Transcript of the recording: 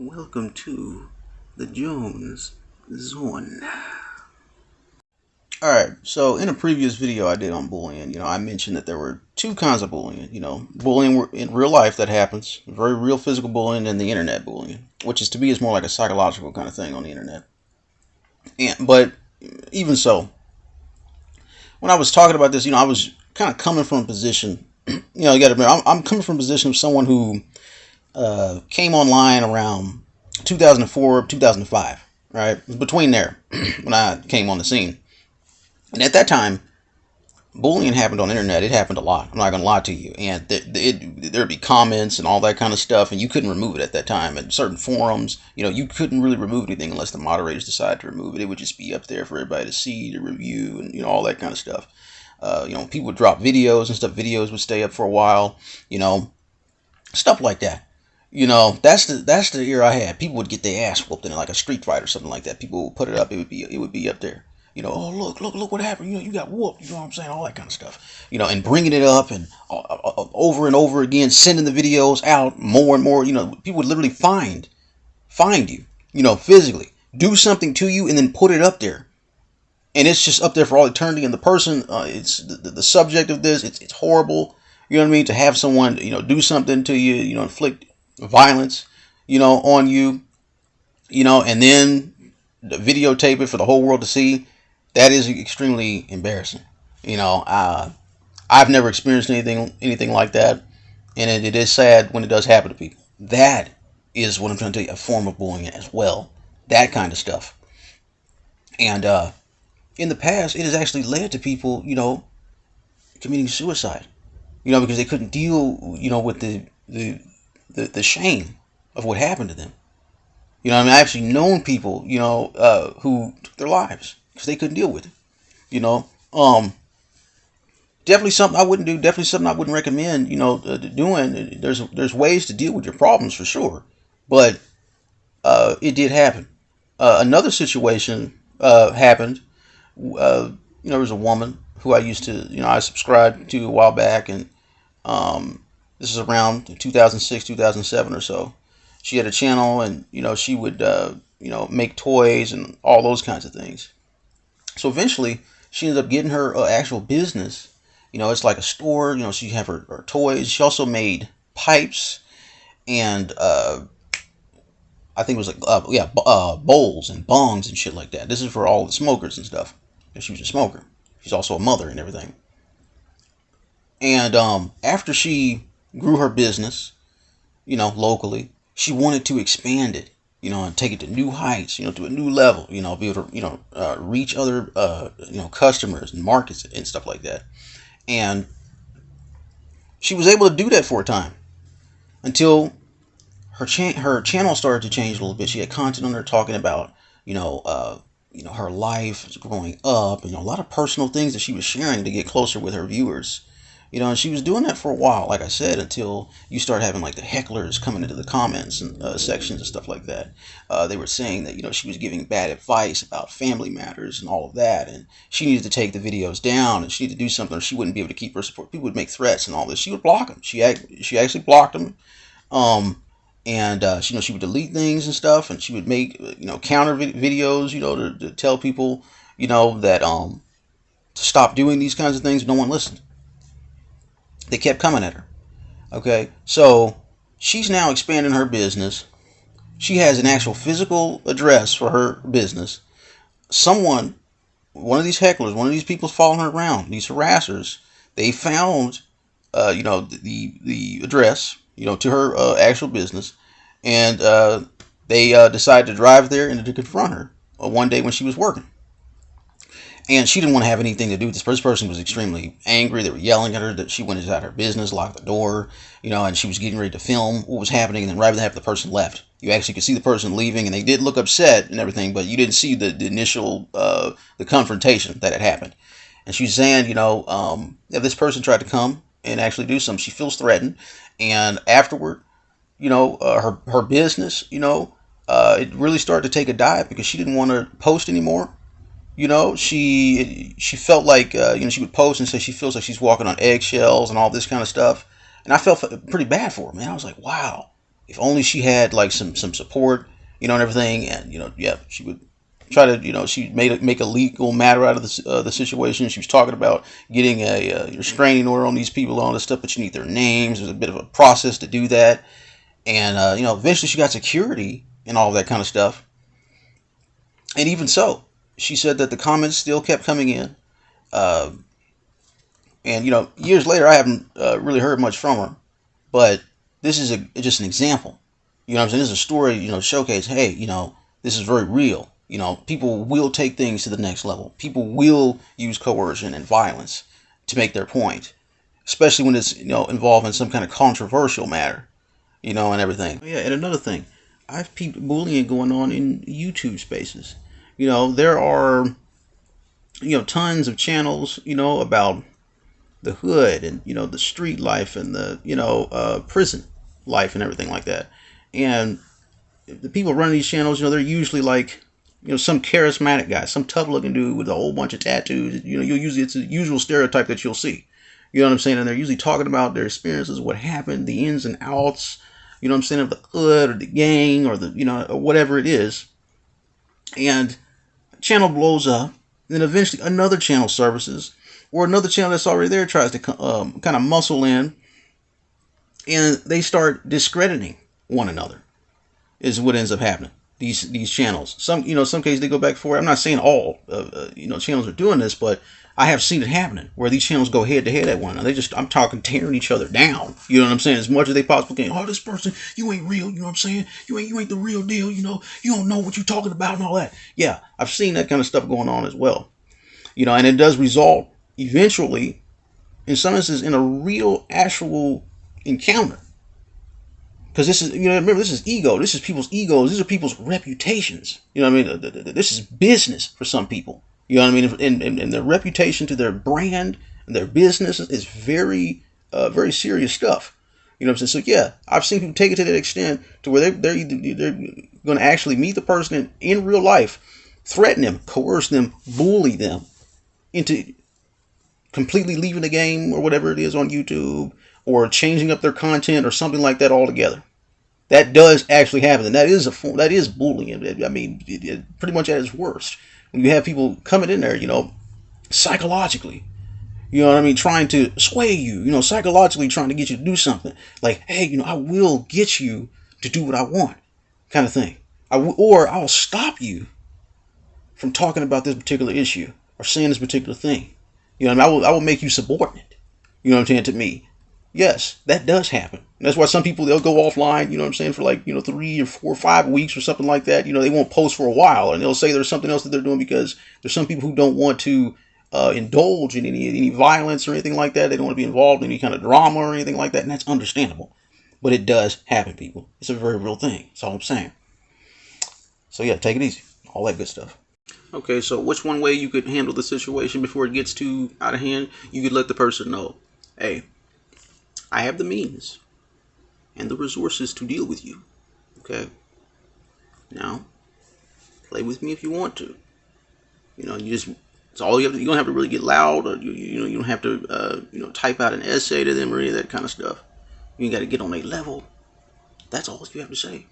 Welcome to the Jones Zone. Alright, so in a previous video I did on bullying, you know, I mentioned that there were two kinds of bullying. You know, bullying in real life that happens, very real physical bullying, and the internet bullying, which is to me is more like a psychological kind of thing on the internet. And but even so, when I was talking about this, you know, I was kind of coming from a position, you know, you got to remember, I'm, I'm coming from a position of someone who uh, came online around 2004, 2005, right? Between there, when I came on the scene. And at that time, bullying happened on the internet. It happened a lot. I'm not going to lie to you. And th- it, there'd be comments and all that kind of stuff, and you couldn't remove it at that time. And certain forums, you know, you couldn't really remove anything unless the moderators decided to remove it. It would just be up there for everybody to see, to review, and, you know, all that kind of stuff. Uh, you know, people would drop videos and stuff. Videos would stay up for a while, you know, stuff like that. You know, that's the that's the era I had. People would get their ass whooped in like a street fight or something like that. People would put it up. It would be it would be up there. You know, oh look, look, look what happened. You know, you got whooped. You know what I'm saying? All that kind of stuff. You know, and bringing it up and uh, uh, uh, over and over again, sending the videos out more and more. You know, people would literally find find you. You know, physically do something to you and then put it up there and it's just up there for all eternity. And the person, uh, it's the, the, subject of this. It's it's horrible. You know what I mean? To have someone, you know, do something to you, you know, inflict violence, you know, on you, you know, and then videotape it for the whole world to see, that is extremely embarrassing. You know, uh, I've never experienced anything anything like that, and it, it is sad when it does happen to people. That is what I'm trying to tell you, a form of bullying as well. That kind of stuff. And uh, in the past, it has actually led to people, you know, committing suicide. You know, because they couldn't deal, you know, with the the the, the shame of what happened to them. You know, I mean, I actually known people, you know, uh, who took their lives because they couldn't deal with it. You know, um, definitely something I wouldn't do. Definitely something I wouldn't recommend. You know, uh, doing. There's there's ways to deal with your problems for sure, but uh, it did happen. Uh, another situation uh, happened. Uh, you know, there was a woman who I used to, you know, I subscribed to a while back, and um, this is around 2006, 2007 or so. She had a channel, and you know she would uh, you know make toys and all those kinds of things. So eventually, she ended up getting her uh, actual business. You know, it's like a store. You know, she have her, her toys. She also made pipes and uh, I think it was like uh, yeah uh, bowls and bongs and shit like that. This is for all the smokers and stuff. She was a smoker. She's also a mother and everything. And um, after she grew her business, you know, locally. She wanted to expand it, you know, and take it to new heights, you know, to a new level, you know, be able to, you know, uh, reach other, uh, you know, customers and markets and stuff like that. And she was able to do that for a time until her cha- her channel started to change a little bit. She had content on there talking about, you know, uh, you know, her life growing up, and you know, a lot of personal things that she was sharing to get closer with her viewers. You know, and she was doing that for a while, like I said, until you start having like the hecklers coming into the comments and uh, sections and stuff like that. Uh, they were saying that, you know, she was giving bad advice about family matters and all of that. And she needed to take the videos down and she needed to do something or she wouldn't be able to keep her support. People would make threats and all this. She would block them. She, she actually blocked them. Um, and uh, she, you know, she would delete things and stuff and she would make, you know, counter videos, you know, to, to tell people, you know, that um, to stop doing these kinds of things. No one listened they kept coming at her. Okay, so she's now expanding her business. She has an actual physical address for her business. Someone, one of these hecklers, one of these people following her around, these harassers, they found, uh, you know, the the address, you know, to her uh, actual business, and uh, they uh, decided to drive there and to confront her uh, one day when she was working and she didn't want to have anything to do with this. This person was extremely angry. They were yelling at her that she went inside her business, locked the door, you know, and she was getting ready to film what was happening. And then right after the person left, you actually could see the person leaving, and they did look upset and everything, but you didn't see the, the initial uh, the confrontation that had happened. And she's saying, you know, um, if this person tried to come and actually do something, she feels threatened. And afterward, you know, uh, her her business, you know, uh, it really started to take a dive because she didn't want to post anymore you know she she felt like uh, you know she would post and say she feels like she's walking on eggshells and all this kind of stuff and i felt pretty bad for her man i was like wow if only she had like some some support, you know, and everything, and you know, yeah, she would try to, you know, she made make a legal matter out of the, uh, the situation. She was talking about getting a uh, restraining order on these people, all this stuff, but you need their names. There's a bit of a process to do that, and uh, you know, eventually she got security and all that kind of stuff. And even so, she said that the comments still kept coming in. Uh, and you know, years later, I haven't uh, really heard much from her, but this is a, just an example. You know, I'm saying this is a story. You know, showcase. Hey, you know, this is very real. You know, people will take things to the next level. People will use coercion and violence to make their point, especially when it's you know involving some kind of controversial matter, you know, and everything. Yeah, and another thing, I've peeped bullying going on in YouTube spaces. You know, there are you know tons of channels, you know, about the hood and you know the street life and the you know uh, prison life and everything like that. And the people running these channels, you know, they're usually like you know, some charismatic guy, some tough looking dude with a whole bunch of tattoos. You know, you'll usually it's a usual stereotype that you'll see. You know what I'm saying? And they're usually talking about their experiences, what happened, the ins and outs. You know what I'm saying of the hood or the gang or the you know or whatever it is. And channel blows up. Then eventually another channel services or another channel that's already there tries to um, kind of muscle in, and they start discrediting one another. Is what ends up happening these these channels. Some you know some cases they go back for. I'm not saying all uh, uh, you know channels are doing this, but I have seen it happening where these channels go head to head at one another. They just I'm talking tearing each other down. You know what I'm saying? As much as they possibly can. Oh, this person, you ain't real. You know what I'm saying? You ain't you ain't the real deal. You know you don't know what you're talking about and all that. Yeah, I've seen that kind of stuff going on as well. You know, and it does result eventually, in some instances, in a real actual encounter because this is you know remember this is ego. This is people's egos. These are people's reputations. You know what i mean? This is business for some people. You know what i mean? And, and, and their reputation to their brand and their business is very uh, very serious stuff. You know what i'm saying? So yeah i've seen people take it to that extent to where they, they're either, they're going to actually meet the person in, in real life threaten them coerce them bully them into completely leaving the game or whatever it is on youtube or changing up their content or something like that altogether that does actually happen, and that is a form, that is bullying. I mean, it, it, pretty much at its worst when you have people coming in there, you know, psychologically, you know what I mean, trying to sway you, you know, psychologically trying to get you to do something. Like, hey, you know, I will get you to do what I want, kind of thing. I w- or I'll stop you from talking about this particular issue or saying this particular thing. You know, I, mean? I will I will make you subordinate. You know what I'm saying to me Yes, that does happen. That's why some people they'll go offline, you know what I'm saying, for like, you know, three or four or five weeks or something like that. You know, they won't post for a while and they'll say there's something else that they're doing because there's some people who don't want to uh, indulge in any any violence or anything like that. They don't want to be involved in any kind of drama or anything like that, and that's understandable. But it does happen, people. It's a very real thing. That's all I'm saying. So yeah, take it easy. All that good stuff. Okay, so which one way you could handle the situation before it gets too out of hand? You could let the person know, hey, I have the means and the resources to deal with you. Okay? Now, play with me if you want to. You know, you just it's all you have to, you don't have to really get loud or you, you know you don't have to uh, you know type out an essay to them or any of that kind of stuff. You got to get on a level. That's all you have to say.